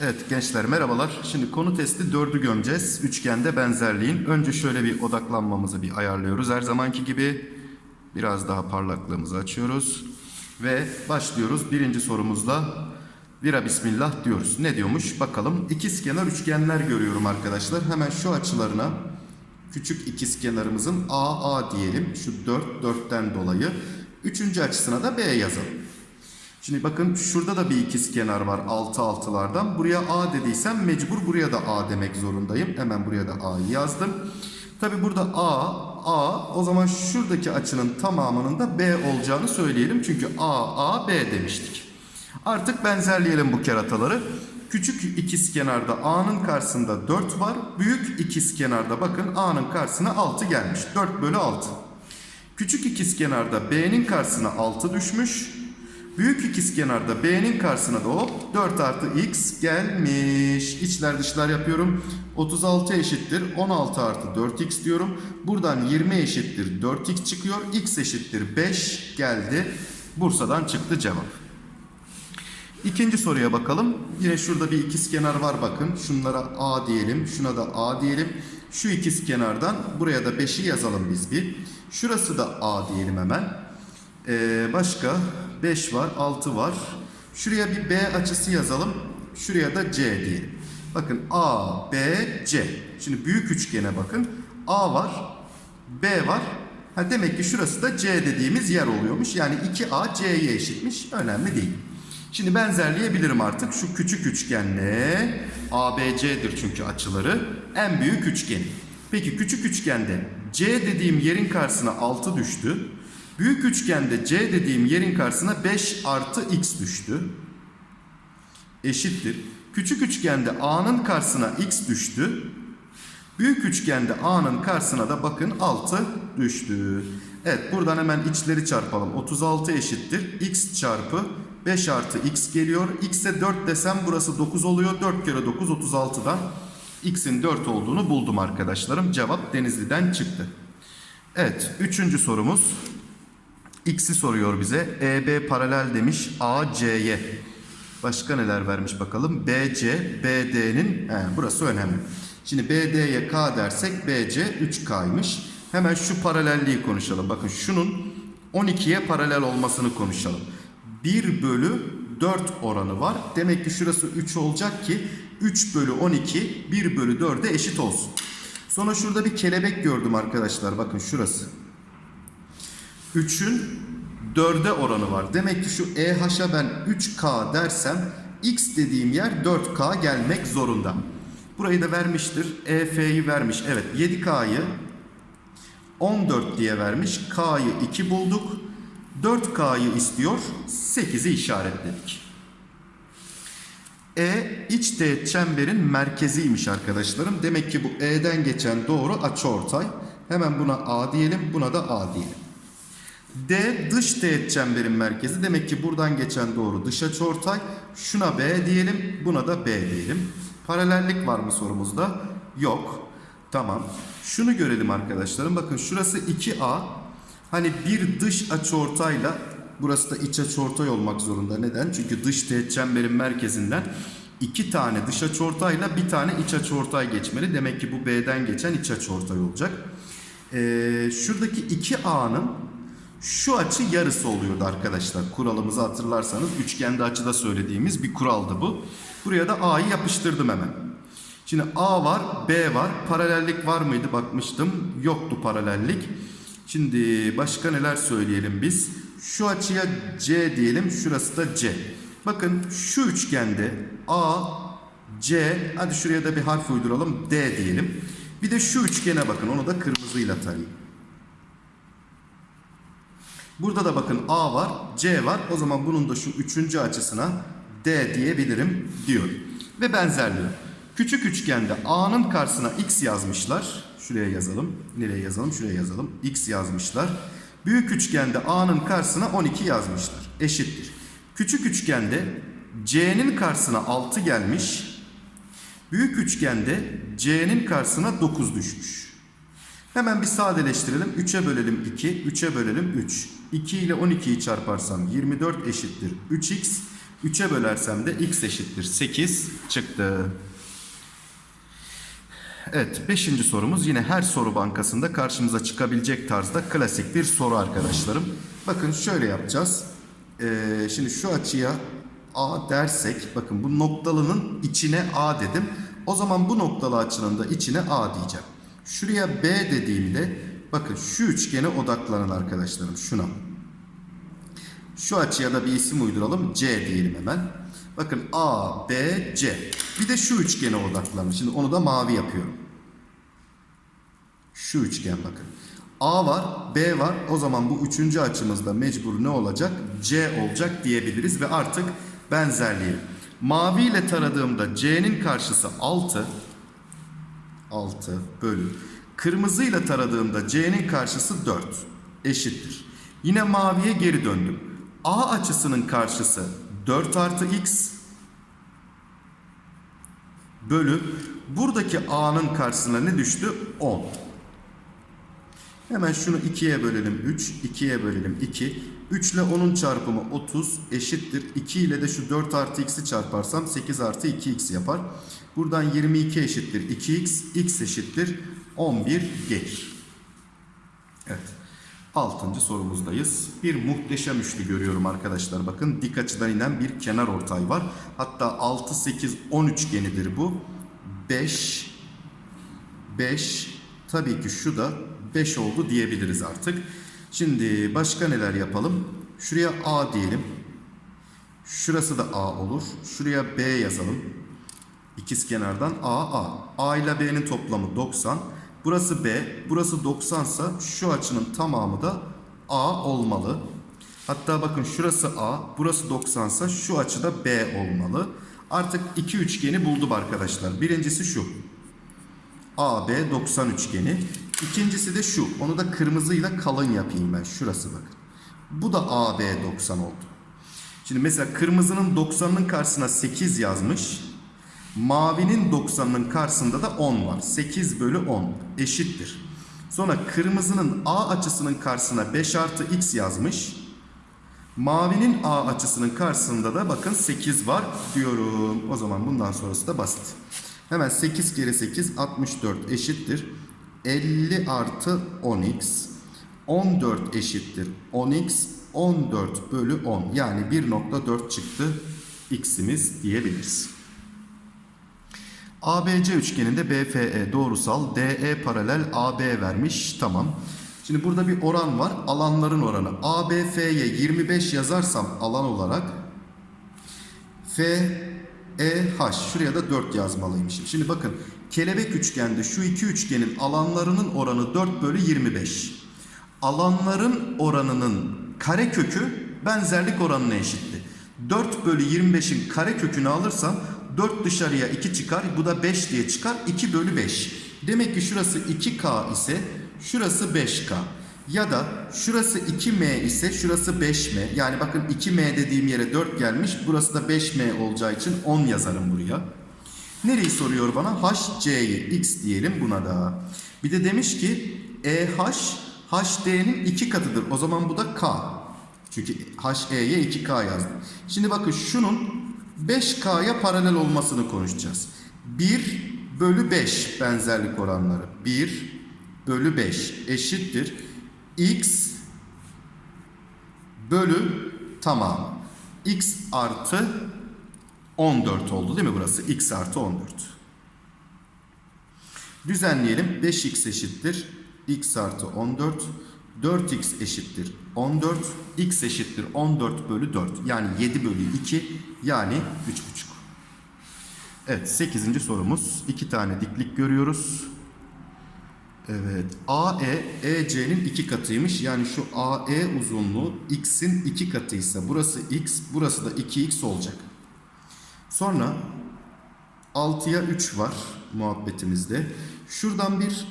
Evet gençler merhabalar. Şimdi konu testi 4'ü gömeceğiz. Üçgende benzerliğin. Önce şöyle bir odaklanmamızı bir ayarlıyoruz. Her zamanki gibi biraz daha parlaklığımızı açıyoruz. Ve başlıyoruz. Birinci sorumuzla Vira bismillah diyoruz. Ne diyormuş bakalım. İkizkenar üçgenler görüyorum arkadaşlar. Hemen şu açılarına küçük ikizkenarımızın AA diyelim. Şu 4, 4'ten dolayı. Üçüncü açısına da B yazalım. Şimdi bakın şurada da bir ikizkenar var altı altılardan. Buraya A dediysem mecbur buraya da A demek zorundayım. Hemen buraya da A'yı yazdım. Tabi burada A, A o zaman şuradaki açının tamamının da B olacağını söyleyelim. Çünkü A, A, B demiştik. Artık benzerleyelim bu kerataları. Küçük ikizkenarda A'nın karşısında 4 var. Büyük ikizkenarda bakın A'nın karşısına 6 gelmiş. 4 bölü 6. Küçük ikizkenarda B'nin karşısına 6 düşmüş. Büyük ikizkenarda B'nin karşısına da hop 4 artı X gelmiş. İçler dışlar yapıyorum. 36 eşittir 16 artı 4X diyorum. Buradan 20 eşittir 4X çıkıyor. X eşittir 5 geldi. Bursa'dan çıktı cevap. İkinci soruya bakalım. Yine şurada bir ikizkenar var bakın. Şunlara A diyelim. Şuna da A diyelim. Şu ikizkenardan buraya da 5'i yazalım biz bir. Şurası da A diyelim hemen. Ee, başka 5 var, 6 var. Şuraya bir B açısı yazalım. Şuraya da C diyelim. Bakın A, B, C. Şimdi büyük üçgene bakın. A var, B var. Ha demek ki şurası da C dediğimiz yer oluyormuş. Yani 2A C'ye eşitmiş. Önemli değil. Şimdi benzerleyebilirim artık. Şu küçük üçgenle ABC'dir çünkü açıları. En büyük üçgen. Peki küçük üçgende C dediğim yerin karşısına 6 düştü. Büyük üçgende C dediğim yerin karşısına 5 artı X düştü. Eşittir. Küçük üçgende A'nın karşısına X düştü. Büyük üçgende A'nın karşısına da bakın 6 düştü. Evet buradan hemen içleri çarpalım. 36 eşittir. X çarpı 5 artı X geliyor. X'e 4 desem burası 9 oluyor. 4 kere 9 36'dan X'in 4 olduğunu buldum arkadaşlarım. Cevap Denizli'den çıktı. Evet üçüncü sorumuz. X'i soruyor bize. EB paralel demiş AC'ye. Başka neler vermiş bakalım. BC, BD'nin burası önemli. Şimdi BD'ye K dersek BC 3K'ymış. Hemen şu paralelliği konuşalım. Bakın şunun 12'ye paralel olmasını konuşalım. 1 bölü 4 oranı var. Demek ki şurası 3 olacak ki 3 bölü 12 1 bölü 4'e eşit olsun. Sonra şurada bir kelebek gördüm arkadaşlar. Bakın şurası. 3'ün 4'e oranı var. Demek ki şu EH'a ben 3K dersem X dediğim yer 4K gelmek zorunda. Burayı da vermiştir. EF'yi vermiş. Evet 7K'yı 14 diye vermiş. K'yı 2 bulduk. 4K'yı istiyor. 8'i işaretledik. E iç teğet çemberin merkeziymiş arkadaşlarım. Demek ki bu E'den geçen doğru açıortay. Hemen buna A diyelim, buna da A diyelim. D dış teğet çemberin merkezi. Demek ki buradan geçen doğru dış açıortay. Şuna B diyelim, buna da B diyelim. Paralellik var mı sorumuzda? Yok. Tamam. Şunu görelim arkadaşlarım. Bakın şurası 2A. Hani bir dış açıortayla burası da iç açıortay olmak zorunda. Neden? Çünkü dış teğet çemberin merkezinden iki tane dış açıortayla bir tane iç açıortay geçmeli. Demek ki bu B'den geçen iç açıortay olacak. Ee, şuradaki 2A'nın şu açı yarısı oluyordu arkadaşlar. Kuralımızı hatırlarsanız üçgende açıda söylediğimiz bir kuraldı bu. Buraya da A'yı yapıştırdım hemen. Şimdi A var, B var. Paralellik var mıydı bakmıştım. Yoktu paralellik. Şimdi başka neler söyleyelim biz? Şu açıya C diyelim. Şurası da C. Bakın şu üçgende A, C, hadi şuraya da bir harf uyduralım. D diyelim. Bir de şu üçgene bakın. Onu da kırmızıyla tarayayım. Burada da bakın A var, C var. O zaman bunun da şu üçüncü açısına D diyebilirim diyor. Ve benzerliği. Küçük üçgende A'nın karşısına X yazmışlar. Şuraya yazalım. Nereye yazalım? Şuraya yazalım. X yazmışlar. Büyük üçgende A'nın karşısına 12 yazmışlar. Eşittir. Küçük üçgende C'nin karşısına 6 gelmiş. Büyük üçgende C'nin karşısına 9 düşmüş. Hemen bir sadeleştirelim. 3'e bölelim 2, 3'e bölelim 3. 2 ile 12'yi çarparsam 24 eşittir 3x. 3'e bölersem de x eşittir 8 çıktı. Evet, beşinci sorumuz yine her soru bankasında karşımıza çıkabilecek tarzda klasik bir soru arkadaşlarım. Bakın şöyle yapacağız. Ee, şimdi şu açıya A dersek, bakın bu noktalının içine A dedim. O zaman bu noktalı açının da içine A diyeceğim. Şuraya B dediğimde, bakın şu üçgene odaklanın arkadaşlarım, şuna. Şu açıya da bir isim uyduralım. C diyelim hemen. Bakın A, B, C. Bir de şu üçgene odaklanın. Şimdi onu da mavi yapıyorum. Şu üçgen bakın. A var, B var. O zaman bu üçüncü açımızda mecbur ne olacak? C olacak diyebiliriz ve artık benzerliği. Mavi ile taradığımda C'nin karşısı 6. 6 bölü. Kırmızı ile taradığımda C'nin karşısı 4. Eşittir. Yine maviye geri döndüm. A açısının karşısı 4 artı x bölü buradaki A'nın karşısına ne düştü? 10. Hemen şunu 2'ye bölelim 3, 2'ye bölelim 2. 3 ile 10'un çarpımı 30 eşittir. 2 ile de şu 4 artı x'i çarparsam 8 artı 2x yapar. Buradan 22 eşittir 2x, x eşittir 11 gelir. Evet. Altıncı sorumuzdayız. Bir muhteşem üçlü görüyorum arkadaşlar. Bakın dik açıdan inen bir kenar ortay var. Hatta 6, 8, 10 üçgenidir bu. 5, 5, tabii ki şu da 5 oldu diyebiliriz artık. Şimdi başka neler yapalım? Şuraya A diyelim. Şurası da A olur. Şuraya B yazalım. İkiz kenardan A, A. A ile B'nin toplamı 90. Burası B, burası 90 ise şu açının tamamı da A olmalı. Hatta bakın şurası A, burası 90 ise şu açı da B olmalı. Artık iki üçgeni buldum arkadaşlar. Birincisi şu. AB 90 üçgeni. İkincisi de şu. Onu da kırmızıyla kalın yapayım ben. Şurası bakın. Bu da AB 90 oldu. Şimdi mesela kırmızının 90'ın karşısına 8 yazmış. Mavinin 90'ının karşısında da 10 var. 8 bölü 10 eşittir. Sonra kırmızının A açısının karşısına 5 artı x yazmış. Mavinin A açısının karşısında da bakın 8 var diyorum. O zaman bundan sonrası da basit. Hemen 8 kere 8 64 eşittir. 50 artı 10x. 14 eşittir 10x. 14 bölü 10 yani 1.4 çıktı x'imiz diyebiliriz. ABC üçgeninde BFE doğrusal DE paralel AB vermiş. Tamam. Şimdi burada bir oran var. Alanların oranı. ABF'ye 25 yazarsam alan olarak FEH şuraya da 4 yazmalıymışım. Şimdi bakın kelebek üçgende şu iki üçgenin alanlarının oranı 4 bölü 25. Alanların oranının karekökü benzerlik oranına eşitti. 4 bölü 25'in karekökünü alırsam 4 dışarıya 2 çıkar. Bu da 5 diye çıkar. 2 bölü 5. Demek ki şurası 2K ise şurası 5K. Ya da şurası 2M ise şurası 5M. Yani bakın 2M dediğim yere 4 gelmiş. Burası da 5M olacağı için 10 yazarım buraya. Nereyi soruyor bana? HC'yi x diyelim buna da. Bir de demiş ki EH HD'nin 2 katıdır. O zaman bu da K. Çünkü HE'ye 2K yazdım. Şimdi bakın şunun 5K'ya paralel olmasını konuşacağız. 1 bölü 5 benzerlik oranları. 1 bölü 5 eşittir. X bölü tamam. X artı 14 oldu değil mi burası? X artı 14. Düzenleyelim. 5x eşittir. X artı 14. 4x eşittir 14. X eşittir 14 bölü 4. Yani 7 bölü 2. Yani 3,5. Evet 8. sorumuz. 2 tane diklik görüyoruz. Evet. AE EC'nin 2 katıymış. Yani şu AE uzunluğu x'in 2 katıysa burası x, burası da 2x olacak. Sonra 6'ya 3 var muhabbetimizde. Şuradan bir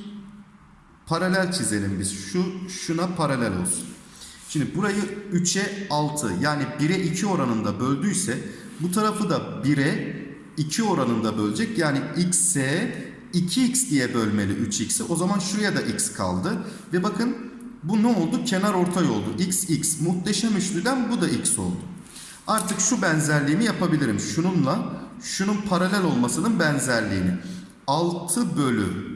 paralel çizelim biz. Şu şuna paralel olsun. Şimdi burayı 3'e 6 yani 1'e 2 oranında böldüyse bu tarafı da 1'e 2 oranında bölecek. Yani x'e 2x diye bölmeli 3x'i. O zaman şuraya da x kaldı. Ve bakın bu ne oldu? Kenar ortay oldu. x x. Muhteşem üçlüden bu da x oldu. Artık şu benzerliğimi yapabilirim. Şununla şunun paralel olmasının benzerliğini. 6 bölü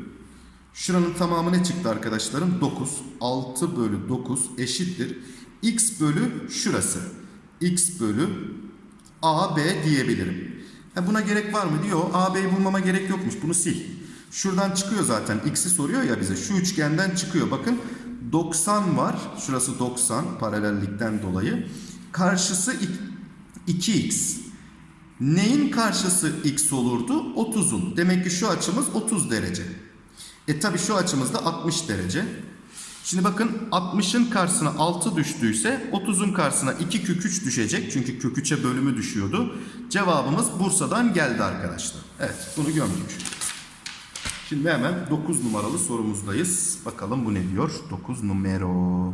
şuranın tamamı ne çıktı arkadaşlarım? 9. 6 bölü 9 eşittir. x bölü şurası. x bölü AB diyebilirim. Ha buna gerek var mı diyor. AB'yi bulmama gerek yokmuş. Bunu sil. Şuradan çıkıyor zaten. X'i soruyor ya bize. Şu üçgenden çıkıyor. Bakın 90 var. Şurası 90 paralellikten dolayı. Karşısı 2x. Neyin karşısı x olurdu? 30'un. Demek ki şu açımız 30 derece. E tabi şu açımız da 60 derece. Şimdi bakın 60'ın karşısına 6 düştüyse 30'un karşısına 2 kök 3 düşecek. Çünkü kök 3'e bölümü düşüyordu. Cevabımız Bursa'dan geldi arkadaşlar. Evet bunu gömdük. Şimdi hemen 9 numaralı sorumuzdayız. Bakalım bu ne diyor? 9 numero.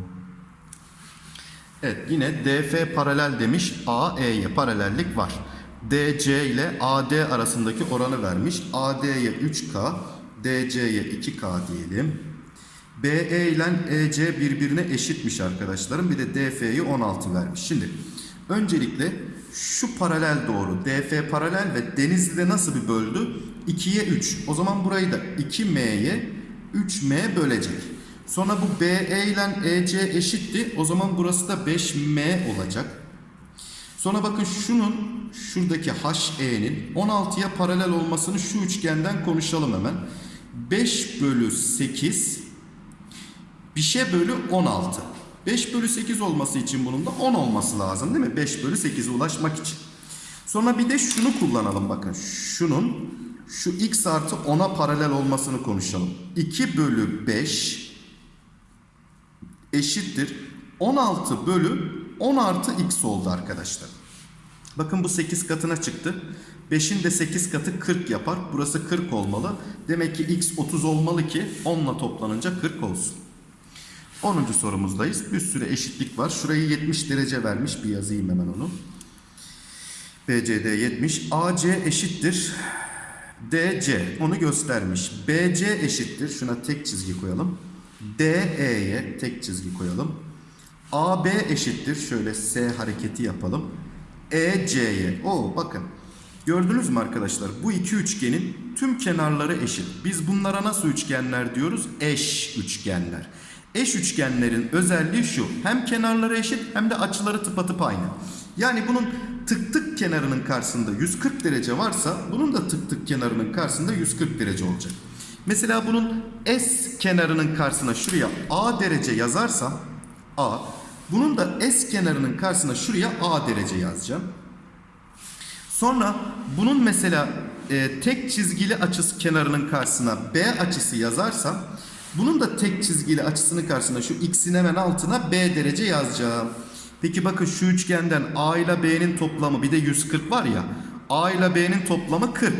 Evet yine DF paralel demiş. AE'ye paralellik var. DC ile AD arasındaki oranı vermiş. AD'ye 3K, DC'ye 2K diyelim. BE ile EC birbirine eşitmiş arkadaşlarım. Bir de DF'yi 16 vermiş. Şimdi öncelikle şu paralel doğru. DF paralel ve Denizli'de nasıl bir böldü? 2'ye 3. O zaman burayı da 2M'ye 3M bölecek. Sonra bu BE ile EC eşitti. O zaman burası da 5M olacak. Sonra bakın şunun şuradaki HE'nin 16'ya paralel olmasını şu üçgenden konuşalım hemen. 5 bölü 8 bir şey bölü 16. 5 bölü 8 olması için bunun da 10 olması lazım değil mi? 5 bölü 8'e ulaşmak için. Sonra bir de şunu kullanalım bakın. Şunun şu x artı 10'a paralel olmasını konuşalım. 2 bölü 5 eşittir. 16 bölü 10 artı x oldu arkadaşlar. Bakın bu 8 katına çıktı. 5'in de 8 katı 40 yapar. Burası 40 olmalı. Demek ki x 30 olmalı ki 10 ile toplanınca 40 olsun. 10. sorumuzdayız. Bir sürü eşitlik var. Şurayı 70 derece vermiş. Bir yazayım hemen onu. BCD 70. AC eşittir. DC onu göstermiş. BC eşittir. Şuna tek çizgi koyalım. DE'ye tek çizgi koyalım. AB eşittir. Şöyle S hareketi yapalım. EC'ye. O bakın. Gördünüz mü arkadaşlar? Bu iki üçgenin tüm kenarları eşit. Biz bunlara nasıl üçgenler diyoruz? Eş üçgenler. Eş üçgenlerin özelliği şu. Hem kenarları eşit hem de açıları tıpatıp aynı. Yani bunun tık tık kenarının karşısında 140 derece varsa bunun da tık tık kenarının karşısında 140 derece olacak. Mesela bunun S kenarının karşısına şuraya A derece yazarsam A. Bunun da S kenarının karşısına şuraya A derece yazacağım. Sonra bunun mesela e, tek çizgili açısı kenarının karşısına B açısı yazarsam bunun da tek çizgili açısının karşısına şu x'in hemen altına B derece yazacağım. Peki bakın şu üçgenden A ile B'nin toplamı bir de 140 var ya. A ile B'nin toplamı 40.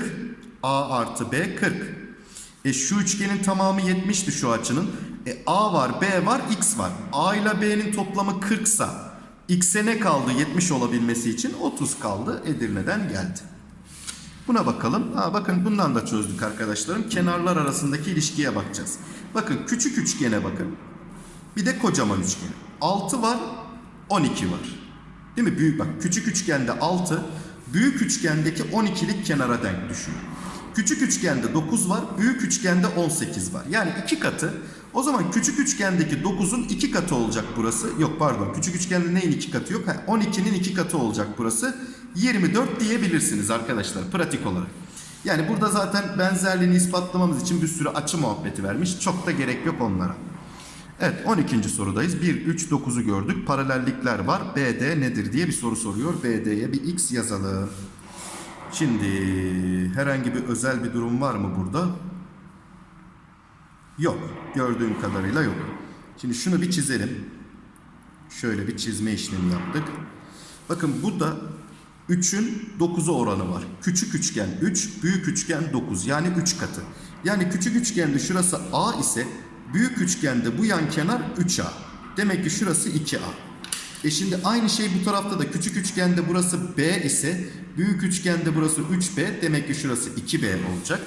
A artı B 40. E şu üçgenin tamamı 70'ti şu açının. E A var, B var, X var. A ile B'nin toplamı 40 sa X'e ne kaldı 70 olabilmesi için? 30 kaldı. Edirne'den geldi. Buna bakalım. Ha, bakın bundan da çözdük arkadaşlarım. Kenarlar arasındaki ilişkiye bakacağız. Bakın küçük üçgene bakın. Bir de kocaman üçgen. 6 var, 12 var. Değil mi? Büyük bak. Küçük üçgende 6, büyük üçgendeki 12'lik kenara denk düşüyor. Küçük üçgende 9 var, büyük üçgende 18 var. Yani iki katı. O zaman küçük üçgendeki 9'un iki katı olacak burası. Yok pardon. Küçük üçgende neyin iki katı yok? 12'nin iki katı olacak burası. 24 diyebilirsiniz arkadaşlar pratik olarak. Yani burada zaten benzerliğini ispatlamamız için bir sürü açı muhabbeti vermiş. Çok da gerek yok onlara. Evet 12. sorudayız. 1, 3, 9'u gördük. Paralellikler var. BD nedir diye bir soru soruyor. BD'ye bir x yazalım. Şimdi herhangi bir özel bir durum var mı burada? Yok. Gördüğüm kadarıyla yok. Şimdi şunu bir çizelim. Şöyle bir çizme işlemi yaptık. Bakın bu da 3'ün 9'a oranı var. Küçük üçgen 3, büyük üçgen 9. Yani 3 katı. Yani küçük üçgende şurası A ise büyük üçgende bu yan kenar 3A. Demek ki şurası 2A. E şimdi aynı şey bu tarafta da küçük üçgende burası B ise büyük üçgende burası 3B. Demek ki şurası 2B olacak.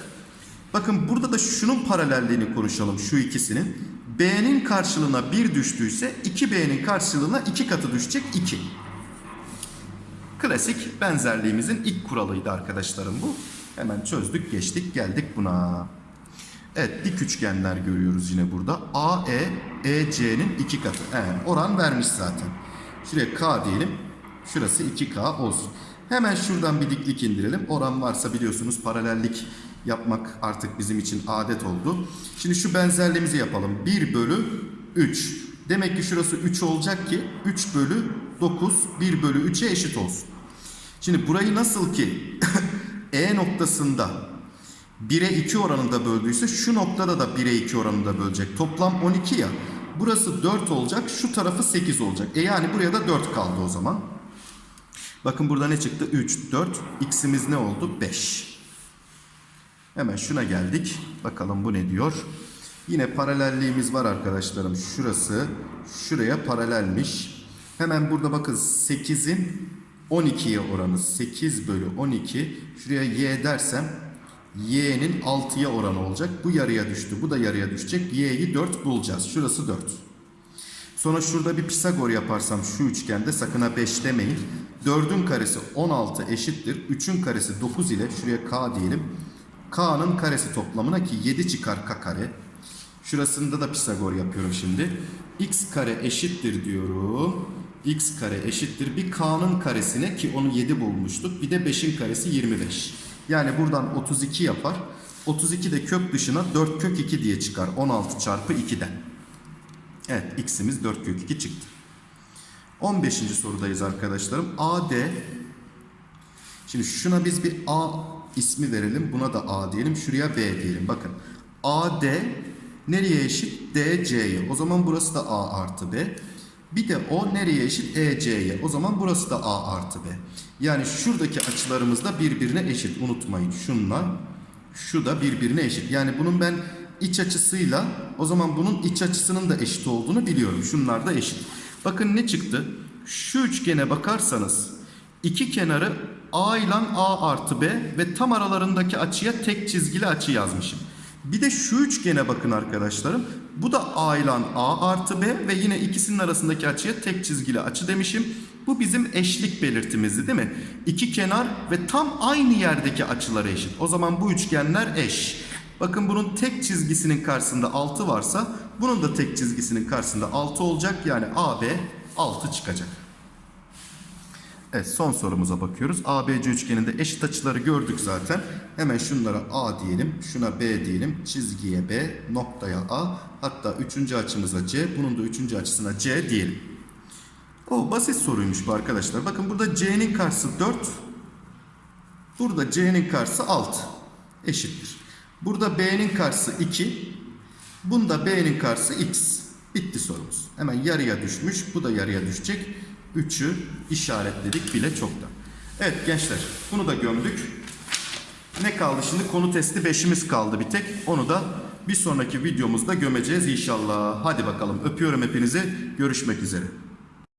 Bakın burada da şunun paralelliğini konuşalım şu ikisinin. B'nin karşılığına 1 düştüyse 2B'nin karşılığına 2 katı düşecek 2. Klasik benzerliğimizin ilk kuralıydı arkadaşlarım bu. Hemen çözdük geçtik geldik buna. Evet dik üçgenler görüyoruz yine burada. AE, EC'nin iki katı. Evet, oran vermiş zaten. Şuraya K diyelim. Şurası 2K olsun. Hemen şuradan bir diklik indirelim. Oran varsa biliyorsunuz paralellik yapmak artık bizim için adet oldu. Şimdi şu benzerliğimizi yapalım. 1 bölü 3. Demek ki şurası 3 olacak ki 3 bölü 9 1 bölü 3'e eşit olsun. Şimdi burayı nasıl ki E noktasında 1'e 2 oranında böldüyse şu noktada da 1'e 2 oranında bölecek. Toplam 12 ya. Burası 4 olacak. Şu tarafı 8 olacak. E yani buraya da 4 kaldı o zaman. Bakın burada ne çıktı? 3, 4. X'imiz ne oldu? 5. Hemen şuna geldik. Bakalım bu ne diyor? Yine paralelliğimiz var arkadaşlarım. Şurası şuraya paralelmiş. Hemen burada bakın 8'in 12'ye oranı 8 bölü 12. Şuraya y dersem y'nin 6'ya oranı olacak. Bu yarıya düştü. Bu da yarıya düşecek. y'yi 4 bulacağız. Şurası 4. Sonra şurada bir Pisagor yaparsam şu üçgende sakın ha 5 demeyin. 4'ün karesi 16 eşittir. 3'ün karesi 9 ile şuraya k diyelim. K'nın karesi toplamına ki 7 çıkar k kare. Şurasında da Pisagor yapıyorum şimdi. x kare eşittir diyorum. x kare eşittir bir k'nın karesine ki onu 7 bulmuştuk. Bir de 5'in karesi 25. Yani buradan 32 yapar. 32 de kök dışına 4 kök 2 diye çıkar. 16 çarpı 2'den. Evet x'imiz 4 kök 2 çıktı. 15. sorudayız arkadaşlarım. AD Şimdi şuna biz bir A ismi verelim. Buna da A diyelim. Şuraya B diyelim. Bakın. AD nereye eşit? DC'ye. O zaman burası da A artı B. Bir de o nereye eşit? EC'ye. O zaman burası da A artı B. Yani şuradaki açılarımız da birbirine eşit. Unutmayın. Şunla şu da birbirine eşit. Yani bunun ben iç açısıyla o zaman bunun iç açısının da eşit olduğunu biliyorum. Şunlar da eşit. Bakın ne çıktı? Şu üçgene bakarsanız iki kenarı A ile A artı B ve tam aralarındaki açıya tek çizgili açı yazmışım. Bir de şu üçgene bakın arkadaşlarım. Bu da A ile A artı B ve yine ikisinin arasındaki açıya tek çizgili açı demişim. Bu bizim eşlik belirtimizdi değil mi? İki kenar ve tam aynı yerdeki açıları eşit. O zaman bu üçgenler eş. Bakın bunun tek çizgisinin karşısında 6 varsa bunun da tek çizgisinin karşısında 6 olacak. Yani AB 6 çıkacak. Evet son sorumuza bakıyoruz. ABC üçgeninde eşit açıları gördük zaten. Hemen şunlara A diyelim, şuna B diyelim, çizgiye B, noktaya A, hatta üçüncü açımıza C, bunun da üçüncü açısına C diyelim. O basit soruymuş bu arkadaşlar. Bakın burada C'nin karşısı 4, burada C'nin karşısı 6 eşittir. Burada B'nin karşısı 2, bunda B'nin karşısı X. Bitti sorumuz. Hemen yarıya düşmüş, bu da yarıya düşecek. 3'ü işaretledik bile çoktan. Evet gençler bunu da gömdük. Ne kaldı şimdi? Konu testi 5'imiz kaldı bir tek. Onu da bir sonraki videomuzda gömeceğiz inşallah. Hadi bakalım öpüyorum hepinizi. Görüşmek üzere.